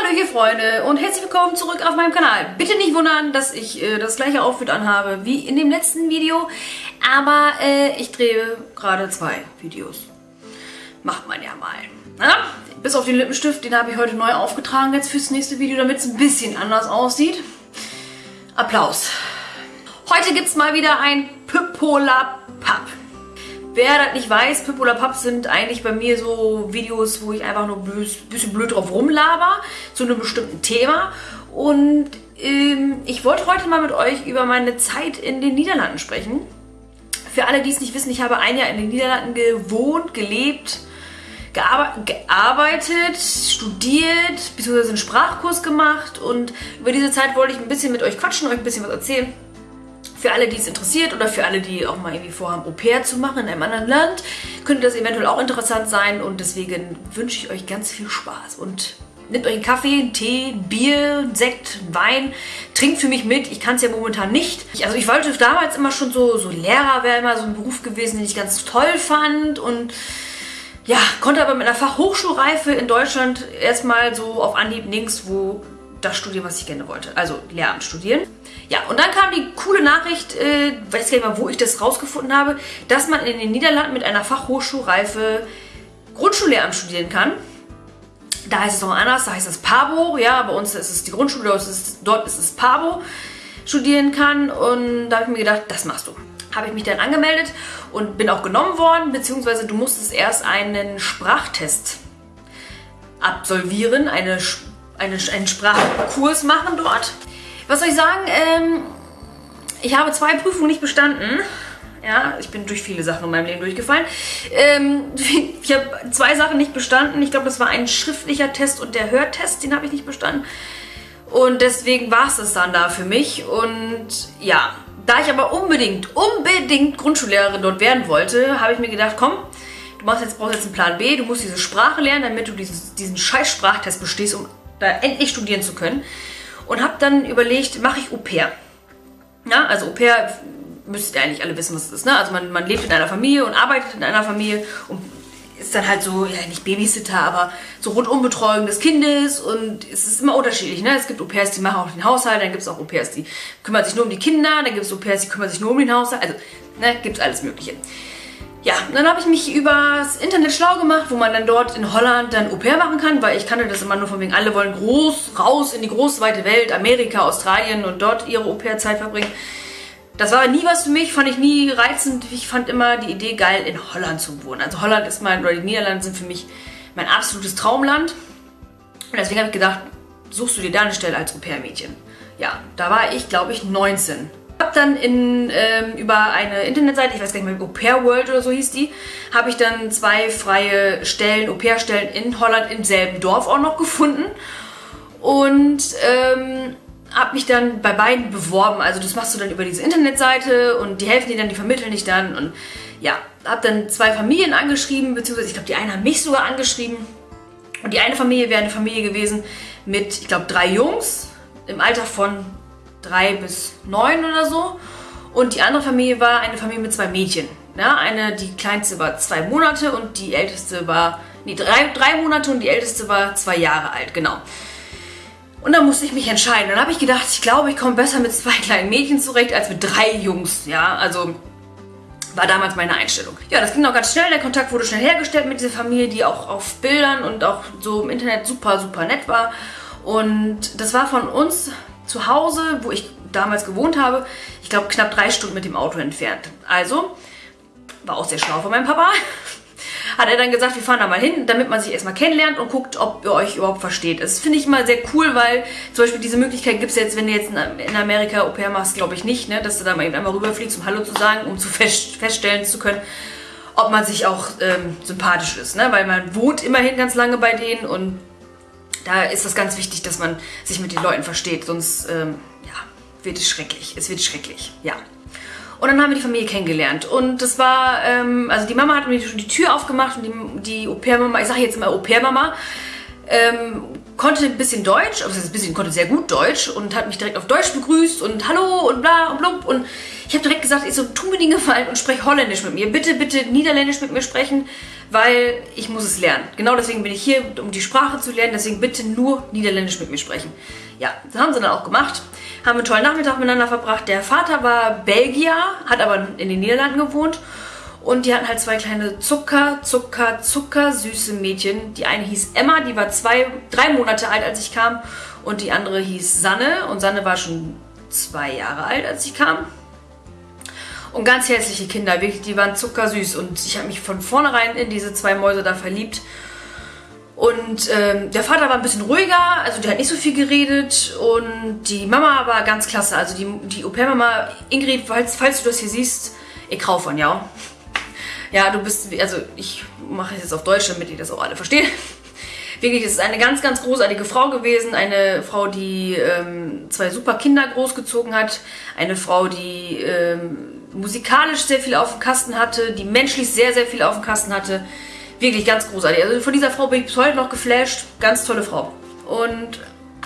Hallo ihr Freunde und herzlich willkommen zurück auf meinem Kanal. Bitte nicht wundern, dass ich äh, das gleiche Outfit anhabe wie in dem letzten Video, aber äh, ich drehe gerade zwei Videos. Macht man ja mal. Na? Bis auf den Lippenstift, den habe ich heute neu aufgetragen jetzt fürs nächste Video, damit es ein bisschen anders aussieht. Applaus. Heute gibt es mal wieder ein Pippola Papp. Wer das nicht weiß, Pip oder Papp sind eigentlich bei mir so Videos, wo ich einfach nur ein bisschen blöd drauf rumlaber zu einem bestimmten Thema. Und ähm, ich wollte heute mal mit euch über meine Zeit in den Niederlanden sprechen. Für alle, die es nicht wissen, ich habe ein Jahr in den Niederlanden gewohnt, gelebt, gearbeitet, studiert, beziehungsweise einen Sprachkurs gemacht. Und über diese Zeit wollte ich ein bisschen mit euch quatschen, euch ein bisschen was erzählen. Für alle, die es interessiert oder für alle, die auch mal irgendwie vorhaben, Au pair zu machen in einem anderen Land, könnte das eventuell auch interessant sein und deswegen wünsche ich euch ganz viel Spaß und nehmt euch einen Kaffee, einen Tee, Bier, einen Sekt, einen Wein, trinkt für mich mit. Ich kann es ja momentan nicht. Also ich wollte damals immer schon so, so Lehrer wäre immer so ein Beruf gewesen, den ich ganz toll fand und ja, konnte aber mit einer Fachhochschulreife in Deutschland erstmal so auf Anhieb nirgendwo das studieren, was ich gerne wollte. Also Lehramt studieren. Ja, und dann kam die coole Nachricht, äh, weiß gar nicht mal, wo ich das rausgefunden habe, dass man in den Niederlanden mit einer Fachhochschulreife Grundschullehramt studieren kann. Da heißt es noch anders, da heißt es PABO, ja, bei uns ist es die Grundschule, dort ist es, dort ist es PABO, studieren kann. Und da habe ich mir gedacht, das machst du. Habe ich mich dann angemeldet und bin auch genommen worden, beziehungsweise du musstest erst einen Sprachtest absolvieren, eine, eine, einen Sprachkurs machen dort. Was soll ich sagen? Ähm, ich habe zwei Prüfungen nicht bestanden. Ja, ich bin durch viele Sachen in meinem Leben durchgefallen. Ähm, ich habe zwei Sachen nicht bestanden. Ich glaube, das war ein schriftlicher Test und der Hörtest, den habe ich nicht bestanden. Und deswegen war es das dann da für mich. Und ja, da ich aber unbedingt, unbedingt Grundschullehrerin dort werden wollte, habe ich mir gedacht, komm, du machst jetzt, brauchst jetzt einen Plan B, du musst diese Sprache lernen, damit du dieses, diesen scheiß Sprachtest bestehst, um da endlich studieren zu können und habe dann überlegt, mache ich Au pair. Ja, also Au pair müsstet ihr eigentlich alle wissen, was es ist. Ne? Also man, man lebt in einer Familie und arbeitet in einer Familie und ist dann halt so, ja nicht Babysitter, aber so Rundumbetreuung des Kindes und es ist immer unterschiedlich. Ne? Es gibt Au pairs, die machen auch den Haushalt, dann gibt es auch Au pairs, die kümmern sich nur um die Kinder, dann gibt es Au pairs, die kümmern sich nur um den Haushalt, also ne, gibt es alles mögliche. Ja, dann habe ich mich übers Internet schlau gemacht, wo man dann dort in Holland dann Au pair machen kann, weil ich kannte das immer nur von wegen, alle wollen groß raus in die große weite Welt, Amerika, Australien und dort ihre Au pair-Zeit verbringen. Das war nie was für mich, fand ich nie reizend. Ich fand immer die Idee geil, in Holland zu wohnen. Also Holland ist mein, oder die Niederlande sind für mich mein absolutes Traumland. Und deswegen habe ich gedacht, suchst du dir da eine Stelle als Au-pair-Mädchen. Ja, da war ich, glaube ich, 19 habe dann in, ähm, über eine Internetseite, ich weiß gar nicht mehr, Au Pair World oder so hieß die, habe ich dann zwei freie Stellen, Au Pair Stellen in Holland im selben Dorf auch noch gefunden. Und ähm, habe mich dann bei beiden beworben. Also das machst du dann über diese Internetseite und die helfen dir dann, die vermitteln dich dann. Und ja, habe dann zwei Familien angeschrieben, beziehungsweise ich glaube, die eine hat mich sogar angeschrieben. Und die eine Familie wäre eine Familie gewesen mit, ich glaube, drei Jungs im Alter von drei bis neun oder so. Und die andere Familie war eine Familie mit zwei Mädchen. Ja, eine, die kleinste war zwei Monate und die älteste war, nee, drei, drei Monate und die älteste war zwei Jahre alt, genau. Und dann musste ich mich entscheiden. Dann habe ich gedacht, ich glaube, ich komme besser mit zwei kleinen Mädchen zurecht als mit drei Jungs. Ja, also war damals meine Einstellung. Ja, das ging auch ganz schnell. Der Kontakt wurde schnell hergestellt mit dieser Familie, die auch auf Bildern und auch so im Internet super, super nett war. Und das war von uns zu Hause, wo ich damals gewohnt habe, ich glaube knapp drei Stunden mit dem Auto entfernt. Also, war auch sehr schlau von meinem Papa, hat er dann gesagt, wir fahren da mal hin, damit man sich erstmal kennenlernt und guckt, ob ihr euch überhaupt versteht. Das finde ich immer sehr cool, weil zum Beispiel diese Möglichkeit gibt es jetzt, wenn du jetzt in Amerika Au pair machst, glaube ich nicht, ne? dass du da mal eben einmal rüberfliegst, um Hallo zu sagen, um zu fest, feststellen zu können, ob man sich auch ähm, sympathisch ist. Ne? Weil man wohnt immerhin ganz lange bei denen und da ist es ganz wichtig, dass man sich mit den Leuten versteht, sonst ähm, ja, wird es schrecklich. Es wird schrecklich, ja. Und dann haben wir die Familie kennengelernt. Und das war, ähm, also die Mama hat mir schon die Tür aufgemacht und die, die Au-pair-Mama, ich sage jetzt immer Au-pair-Mama, ähm, konnte ein bisschen Deutsch, also ein bisschen, konnte sehr gut Deutsch und hat mich direkt auf Deutsch begrüßt und Hallo und bla und blub. Und ich habe direkt gesagt, ich so, tu mir den Gefallen und sprech Holländisch mit mir. Bitte, bitte Niederländisch mit mir sprechen, weil ich muss es lernen. Genau deswegen bin ich hier, um die Sprache zu lernen. Deswegen bitte nur Niederländisch mit mir sprechen. Ja, das haben sie dann auch gemacht. Haben einen tollen Nachmittag miteinander verbracht. Der Vater war Belgier, hat aber in den Niederlanden gewohnt. Und die hatten halt zwei kleine Zucker, Zucker, Zucker süße Mädchen. Die eine hieß Emma, die war zwei, drei Monate alt, als ich kam. Und die andere hieß Sanne. Und Sanne war schon zwei Jahre alt, als ich kam. Und ganz hässliche Kinder, wirklich, die waren zuckersüß. Und ich habe mich von vornherein in diese zwei Mäuse da verliebt. Und ähm, der Vater war ein bisschen ruhiger, also der hat nicht so viel geredet. Und die Mama war ganz klasse. Also die, die Au-pair-Mama Ingrid, falls, falls du das hier siehst, ich kau von, ja. Ja, du bist, also ich mache es jetzt auf Deutsch, damit ihr das auch alle verstehen. Wirklich, es ist eine ganz, ganz großartige Frau gewesen. Eine Frau, die ähm, zwei super Kinder großgezogen hat. Eine Frau, die ähm, musikalisch sehr viel auf dem Kasten hatte, die menschlich sehr, sehr viel auf dem Kasten hatte. Wirklich ganz großartig. Also von dieser Frau bin ich bis heute noch geflasht. Ganz tolle Frau. Und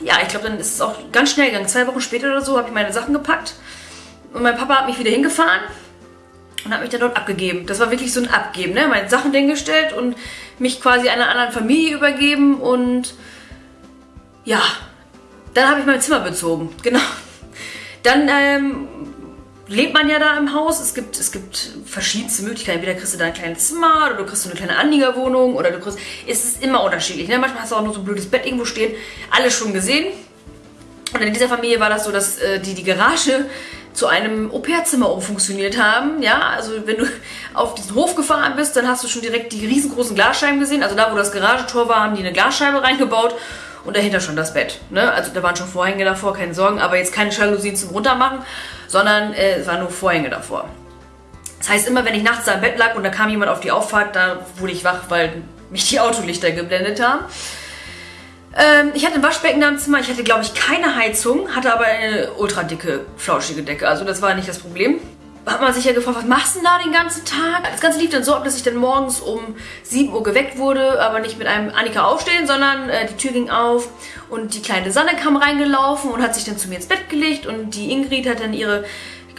ja, ich glaube, dann ist es auch ganz schnell gegangen. Zwei Wochen später oder so habe ich meine Sachen gepackt. Und mein Papa hat mich wieder hingefahren und hat mich dann dort abgegeben. Das war wirklich so ein Abgeben, ne? Meine Sachen hingestellt und mich quasi einer anderen Familie übergeben und ja, dann habe ich mein Zimmer bezogen, genau. Dann ähm, lebt man ja da im Haus. Es gibt, es gibt verschiedenste Möglichkeiten. Entweder kriegst du da ein kleines Zimmer oder du kriegst eine kleine Anliegerwohnung oder du kriegst. Es ist immer unterschiedlich. Ne? Manchmal hast du auch nur so ein blödes Bett irgendwo stehen. Alles schon gesehen. Und in dieser Familie war das so, dass äh, die die Garage zu einem Au-pair-Zimmer umfunktioniert haben. Ja, also wenn du auf diesen Hof gefahren bist, dann hast du schon direkt die riesengroßen Glasscheiben gesehen. Also da, wo das Garagentor war, haben die eine Glasscheibe reingebaut und dahinter schon das Bett. Ne? Also da waren schon Vorhänge davor, keine Sorgen, aber jetzt keine Jalousien zum Runtermachen, sondern äh, es waren nur Vorhänge davor. Das heißt, immer wenn ich nachts da im Bett lag und da kam jemand auf die Auffahrt, da wurde ich wach, weil mich die Autolichter geblendet haben. Ähm, ich hatte ein Waschbecken da im Zimmer, ich hatte glaube ich keine Heizung, hatte aber eine ultra dicke, flauschige Decke. Also das war nicht das Problem. Hat man sich ja gefragt, was machst du denn da den ganzen Tag? Das Ganze lief dann so ab, dass ich dann morgens um 7 Uhr geweckt wurde, aber nicht mit einem Annika aufstehen, sondern äh, die Tür ging auf und die kleine Sanne kam reingelaufen und hat sich dann zu mir ins Bett gelegt und die Ingrid hat dann ihre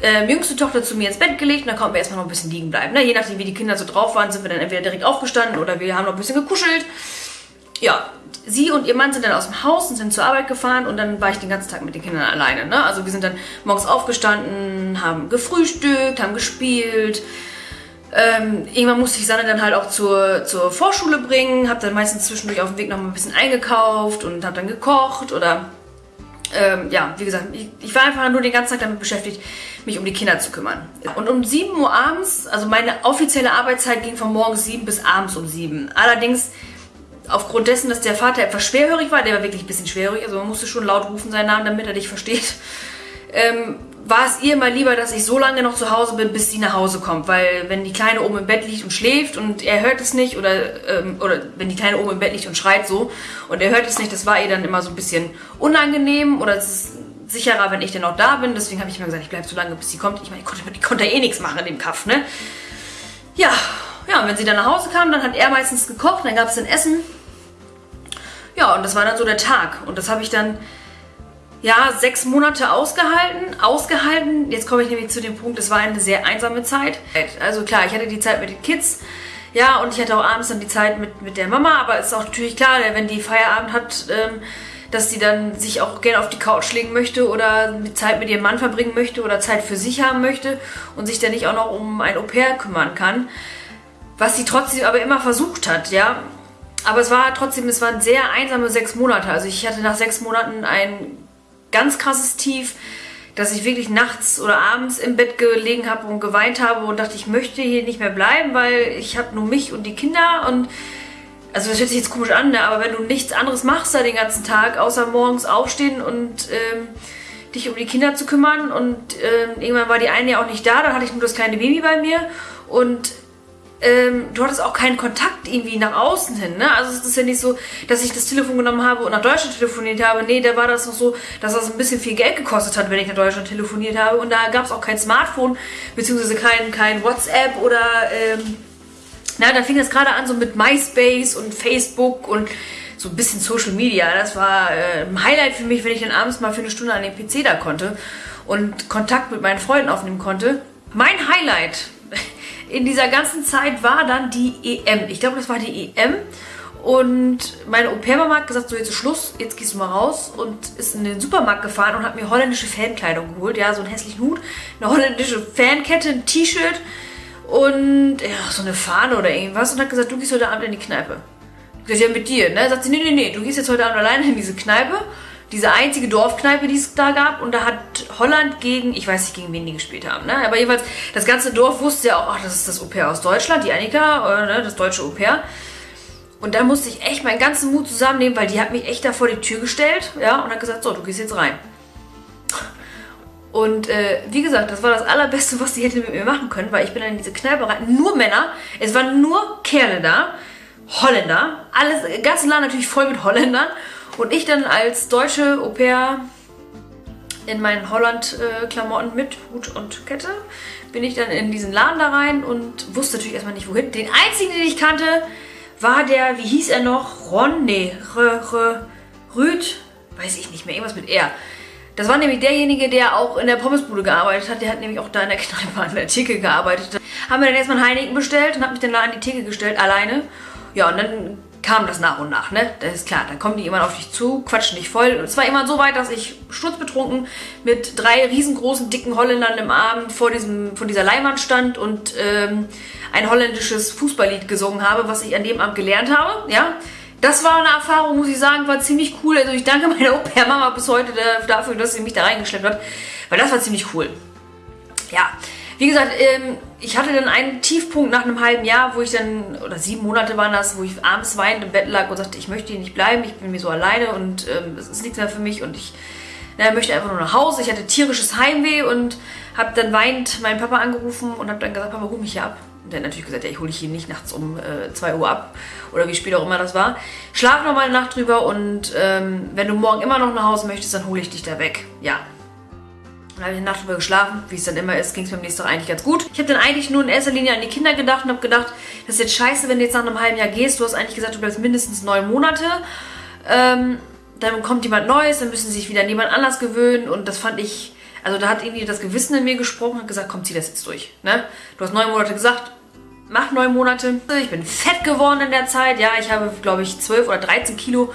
äh, jüngste Tochter zu mir ins Bett gelegt und dann konnten wir erstmal noch ein bisschen liegen bleiben. Ne? Je nachdem, wie die Kinder so drauf waren, sind wir dann entweder direkt aufgestanden oder wir haben noch ein bisschen gekuschelt. Ja, sie und ihr Mann sind dann aus dem Haus und sind zur Arbeit gefahren und dann war ich den ganzen Tag mit den Kindern alleine. Ne? Also wir sind dann morgens aufgestanden, haben gefrühstückt, haben gespielt. Ähm, irgendwann musste ich Sanne dann halt auch zur, zur Vorschule bringen, habe dann meistens zwischendurch auf dem Weg noch mal ein bisschen eingekauft und habe dann gekocht oder ähm, ja, wie gesagt, ich, ich, war einfach nur den ganzen Tag damit beschäftigt, mich um die Kinder zu kümmern. Und um 7 Uhr abends, also meine offizielle Arbeitszeit ging von morgens 7 bis abends um 7. Allerdings aufgrund dessen, dass der Vater etwas schwerhörig war, der war wirklich ein bisschen schwerhörig, also man musste schon laut rufen seinen Namen, damit er dich versteht, ähm, war es ihr mal lieber, dass ich so lange noch zu Hause bin, bis sie nach Hause kommt. Weil wenn die Kleine oben im Bett liegt und schläft und er hört es nicht, oder, ähm, oder wenn die Kleine oben im Bett liegt und schreit so und er hört es nicht, das war ihr dann immer so ein bisschen unangenehm oder es ist sicherer, wenn ich dann auch da bin. Deswegen habe ich immer gesagt, ich bleibe so lange, bis sie kommt. Ich meine, ich konnte, ich konnte eh nichts machen in dem Kaff, ne? Ja, ja, und wenn sie dann nach Hause kam, dann hat er meistens gekocht, dann gab es dann Essen ja, und das war dann so der Tag. Und das habe ich dann, ja, sechs Monate ausgehalten. Ausgehalten, jetzt komme ich nämlich zu dem Punkt, es war eine sehr einsame Zeit. Also klar, ich hatte die Zeit mit den Kids. Ja, und ich hatte auch abends dann die Zeit mit, mit der Mama, aber es ist auch natürlich klar, wenn die Feierabend hat, ähm, dass sie dann sich auch gerne auf die Couch legen möchte oder Zeit mit ihrem Mann verbringen möchte oder Zeit für sich haben möchte und sich dann nicht auch noch um ein Au-pair kümmern kann. Was sie trotzdem aber immer versucht hat, ja. Aber es war trotzdem, es waren sehr einsame sechs Monate. Also ich hatte nach sechs Monaten ein ganz krasses Tief, dass ich wirklich nachts oder abends im Bett gelegen habe und geweint habe und dachte, ich möchte hier nicht mehr bleiben, weil ich habe nur mich und die Kinder und also das hört sich jetzt komisch an, ne? aber wenn du nichts anderes machst da den ganzen Tag, außer morgens aufstehen und ähm, dich um die Kinder zu kümmern und ähm, irgendwann war die eine ja auch nicht da, dann hatte ich nur das kleine Baby bei mir und ähm, du hattest auch keinen Kontakt irgendwie nach außen hin. Ne? Also es ist ja nicht so, dass ich das Telefon genommen habe und nach Deutschland telefoniert habe. Nee, da war das noch so, dass das ein bisschen viel Geld gekostet hat, wenn ich nach Deutschland telefoniert habe. Und da gab es auch kein Smartphone, beziehungsweise kein, kein WhatsApp oder... Ähm, na, da fing es gerade an so mit MySpace und Facebook und so ein bisschen Social Media. Das war äh, ein Highlight für mich, wenn ich dann abends mal für eine Stunde an den PC da konnte und Kontakt mit meinen Freunden aufnehmen konnte. Mein Highlight in dieser ganzen Zeit war dann die EM. Ich glaube, das war die EM. Und meine Au-pair-Mama hat gesagt, so jetzt ist Schluss, jetzt gehst du mal raus und ist in den Supermarkt gefahren und hat mir holländische Fankleidung geholt. Ja, so einen hässlichen Hut, eine holländische Fankette, ein T-Shirt und ja, so eine Fahne oder irgendwas und hat gesagt, du gehst heute Abend in die Kneipe. Ich gesagt, ja, mit dir, ne? Sagt sie, nee, nee, nee, du gehst jetzt heute Abend alleine in diese Kneipe. Diese einzige Dorfkneipe, die es da gab. Und da hat Holland gegen, ich weiß nicht, gegen wen die gespielt haben, ne? Aber jedenfalls, das ganze Dorf wusste ja auch, ach, das ist das Au-pair aus Deutschland, die Annika, äh, ne, das deutsche Au-pair. Und da musste ich echt meinen ganzen Mut zusammennehmen, weil die hat mich echt da vor die Tür gestellt, ja, und hat gesagt, so, du gehst jetzt rein. Und äh, wie gesagt, das war das Allerbeste, was sie hätte mit mir machen können, weil ich bin dann in diese Kneipe rein. Nur Männer, es waren nur Kerle da, Holländer, alles, ganzen Land natürlich voll mit Holländern. Und ich dann als deutsche Au pair in meinen Holland-Klamotten mit Hut und Kette bin ich dann in diesen Laden da rein und wusste natürlich erstmal nicht wohin. Den einzigen, den ich kannte, war der, wie hieß er noch? Ron? Nee, R, R, Rüd? Weiß ich nicht mehr, irgendwas mit R. Das war nämlich derjenige, der auch in der Pommesbude gearbeitet hat. Der hat nämlich auch da in der Kneipe an der Theke gearbeitet. Haben wir dann erstmal einen Heineken bestellt und hab mich dann da an die Theke gestellt, alleine. Ja, und dann kam das nach und nach, ne? Das ist klar, dann kommen die immer auf dich zu, quatschen dich voll. Und es war immer so weit, dass ich sturzbetrunken mit drei riesengroßen, dicken Holländern im Abend vor, diesem, vor dieser Leinwand stand und ähm, ein holländisches Fußballlied gesungen habe, was ich an dem Abend gelernt habe, ja? das war eine Erfahrung, muss ich sagen, war ziemlich cool. Also ich danke meiner Au-pair-Mama bis heute dafür, dass sie mich da reingeschleppt hat, weil das war ziemlich cool. Ja, wie gesagt, ähm, ich hatte dann einen Tiefpunkt nach einem halben Jahr, wo ich dann, oder sieben Monate waren das, wo ich abends weinend im Bett lag und sagte, ich möchte hier nicht bleiben, ich bin mir so alleine und ähm, es ist nichts mehr für mich und ich na, möchte einfach nur nach Hause. Ich hatte tierisches Heimweh und habe dann weinend meinen Papa angerufen und habe dann gesagt, Papa, hol mich hier ab. Und der hat natürlich gesagt, ja, ich hole dich hier nicht nachts um äh, 2 Uhr ab oder wie spät auch immer das war. Schlaf noch mal eine Nacht drüber und ähm, wenn du morgen immer noch nach Hause möchtest, dann hole ich dich da weg. Ja. Dann habe ich eine Nacht drüber geschlafen, wie es dann immer ist, ging es mir am nächsten Tag eigentlich ganz gut. Ich habe dann eigentlich nur in erster Linie an die Kinder gedacht und habe gedacht, das ist jetzt scheiße, wenn du jetzt nach einem halben Jahr gehst. Du hast eigentlich gesagt, du bleibst mindestens neun Monate. Ähm, dann kommt jemand Neues, dann müssen sie sich wieder an jemand anders gewöhnen und das fand ich also da hat irgendwie das Gewissen in mir gesprochen und gesagt, komm, zieh das jetzt durch. Ne? Du hast neun Monate gesagt, mach neun Monate. Ich bin fett geworden in der Zeit. Ja, ich habe, glaube ich, 12 oder 13 Kilo.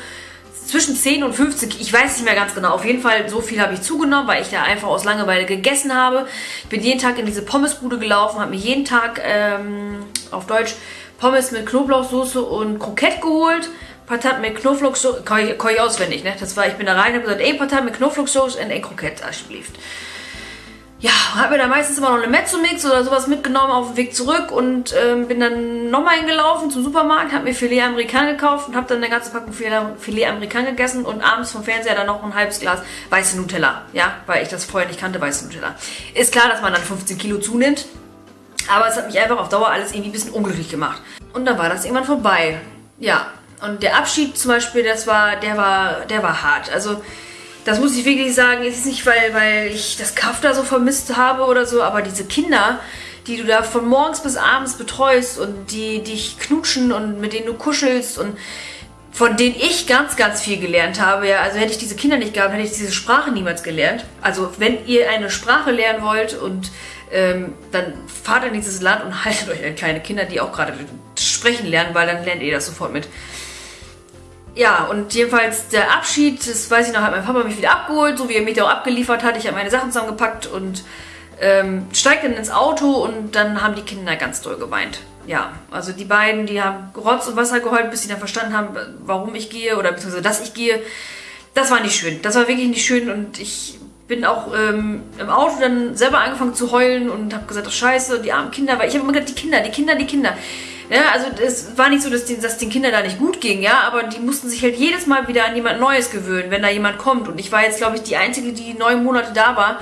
Zwischen 10 und 15, ich weiß nicht mehr ganz genau. Auf jeden Fall, so viel habe ich zugenommen, weil ich da einfach aus Langeweile gegessen habe. Ich bin jeden Tag in diese Pommesbude gelaufen, habe mir jeden Tag ähm, auf Deutsch Pommes mit Knoblauchsoße und Kroket geholt. Patat mit Knoblauchsoße, kann ich, kann ich auswendig, ne? Das war, ich bin da rein und habe gesagt, ey, Patat mit Knoblauchsoße und ein Kroket, alsjeblieft ja, habe mir da meistens immer noch eine Mezzomix oder sowas mitgenommen auf dem Weg zurück und ähm, bin dann nochmal hingelaufen zum Supermarkt, habe mir Filet Amerikan gekauft und habe dann eine ganze Packung Filet Amerikan gegessen und abends vom Fernseher dann noch ein halbes Glas weiße Nutella, ja, weil ich das vorher nicht kannte, weiße Nutella. Ist klar, dass man dann 15 Kilo zunimmt, aber es hat mich einfach auf Dauer alles irgendwie ein bisschen unglücklich gemacht. Und dann war das irgendwann vorbei, ja. Und der Abschied zum Beispiel, das war, der war, der war hart. Also das muss ich wirklich sagen, ist nicht, weil, weil ich das Kaff da so vermisst habe oder so, aber diese Kinder, die du da von morgens bis abends betreust und die dich knutschen und mit denen du kuschelst und von denen ich ganz, ganz viel gelernt habe. Ja, also hätte ich diese Kinder nicht gehabt, hätte ich diese Sprache niemals gelernt. Also wenn ihr eine Sprache lernen wollt und ähm, dann fahrt in dieses Land und haltet euch an kleine Kinder, die auch gerade sprechen lernen, weil dann lernt ihr das sofort mit. Ja, und jedenfalls der Abschied, das weiß ich noch, hat mein Papa mich wieder abgeholt, so wie er mich da auch abgeliefert hat. Ich habe meine Sachen zusammengepackt und ähm, steigt dann ins Auto und dann haben die Kinder ganz doll geweint. Ja, also die beiden, die haben Rotz und Wasser geheult, bis sie dann verstanden haben, warum ich gehe oder beziehungsweise dass ich gehe. Das war nicht schön. Das war wirklich nicht schön und ich bin auch ähm, im Auto dann selber angefangen zu heulen und habe gesagt, oh scheiße, die armen Kinder, weil ich habe immer gesagt, die Kinder, die Kinder, die Kinder. Ja, also es war nicht so, dass, die, dass den Kindern da nicht gut ging, ja, aber die mussten sich halt jedes Mal wieder an jemand Neues gewöhnen, wenn da jemand kommt. Und ich war jetzt, glaube ich, die Einzige, die neun Monate da war.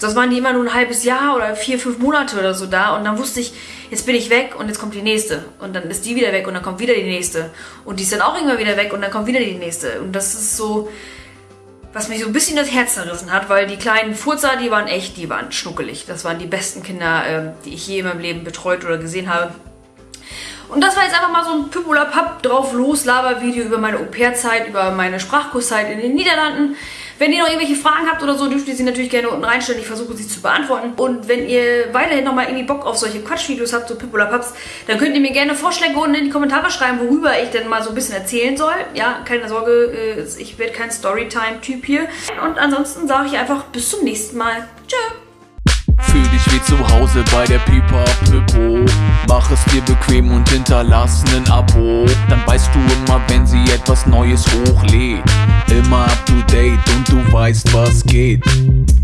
Das waren die immer nur ein halbes Jahr oder vier, fünf Monate oder so da. Und dann wusste ich, jetzt bin ich weg und jetzt kommt die nächste. Und dann ist die wieder weg und dann kommt wieder die nächste. Und die ist dann auch irgendwann wieder weg und dann kommt wieder die nächste. Und das ist so, was mich so ein bisschen das Herz zerrissen hat, weil die kleinen Furzer, die waren echt, die waren schnuckelig. Das waren die besten Kinder, äh, die ich je in meinem Leben betreut oder gesehen habe. Und das war jetzt einfach mal so ein Püppula-Papp drauf los Laber-Video über meine Au-pair-Zeit, über meine Sprachkurszeit in den Niederlanden. Wenn ihr noch irgendwelche Fragen habt oder so, dürft ihr sie natürlich gerne unten reinstellen. Ich versuche sie zu beantworten. Und wenn ihr weiterhin nochmal irgendwie Bock auf solche Quatschvideos habt, so Pippola Paps, dann könnt ihr mir gerne Vorschläge unten in die Kommentare schreiben, worüber ich denn mal so ein bisschen erzählen soll. Ja, keine Sorge, äh, ich werde kein Storytime-Typ hier. Und ansonsten sage ich einfach bis zum nächsten Mal. Tschö. Fühl dich wie zu Hause bei der Pipa Pippo. Mach es dir bequem und hinterlass nen Abo. Dann weißt du immer, wenn sie etwas Neues hochlädt. Immer up to date und du weißt, was geht.